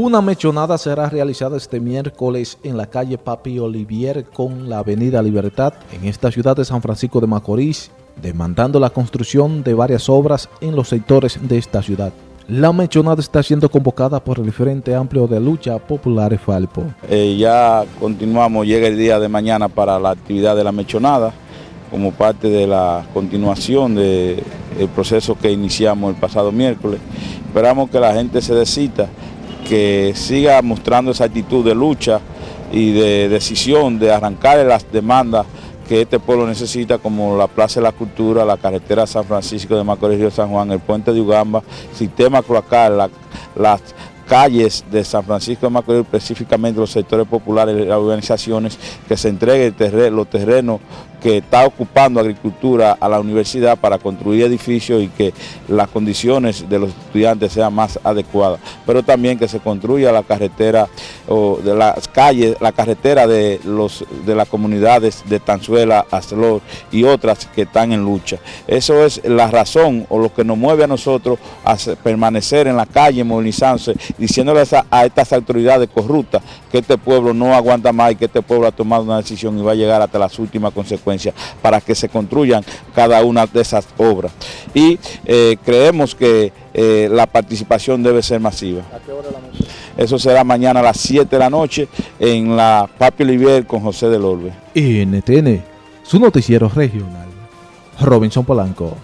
Una mechonada será realizada este miércoles en la calle Papi Olivier con la avenida Libertad en esta ciudad de San Francisco de Macorís, demandando la construcción de varias obras en los sectores de esta ciudad. La mechonada está siendo convocada por el Frente Amplio de Lucha Popular Falpo. Eh, ya continuamos, llega el día de mañana para la actividad de la mechonada, como parte de la continuación del proceso que iniciamos el pasado miércoles. Esperamos que la gente se decita que siga mostrando esa actitud de lucha y de decisión de arrancar las demandas que este pueblo necesita, como la Plaza de la Cultura, la carretera San Francisco de Macorís Río San Juan, el puente de Ugamba, sistema cloacal, las calles de San Francisco de Macorís, específicamente los sectores populares, las organizaciones, que se entreguen los terrenos que está ocupando agricultura a la universidad para construir edificios y que las condiciones de los estudiantes sean más adecuadas, pero también que se construya la carretera o de las calles, la carretera de los de las comunidades de Tanzuela, Acelor y otras que están en lucha. Eso es la razón o lo que nos mueve a nosotros a permanecer en la calle, movilizándose diciéndoles a, estas autoridades corruptas que este pueblo no aguanta más y que este pueblo ha tomado una decisión y va a llegar hasta las últimas consecuencias para que se construyan cada una de esas obras. Y eh, creemos que eh, la participación debe ser masiva. ¿A qué hora la noche? Eso será mañana a las 7 de la noche en la Papi Olivier con José del Orbe. NTN, su noticiero regional. Robinson Polanco.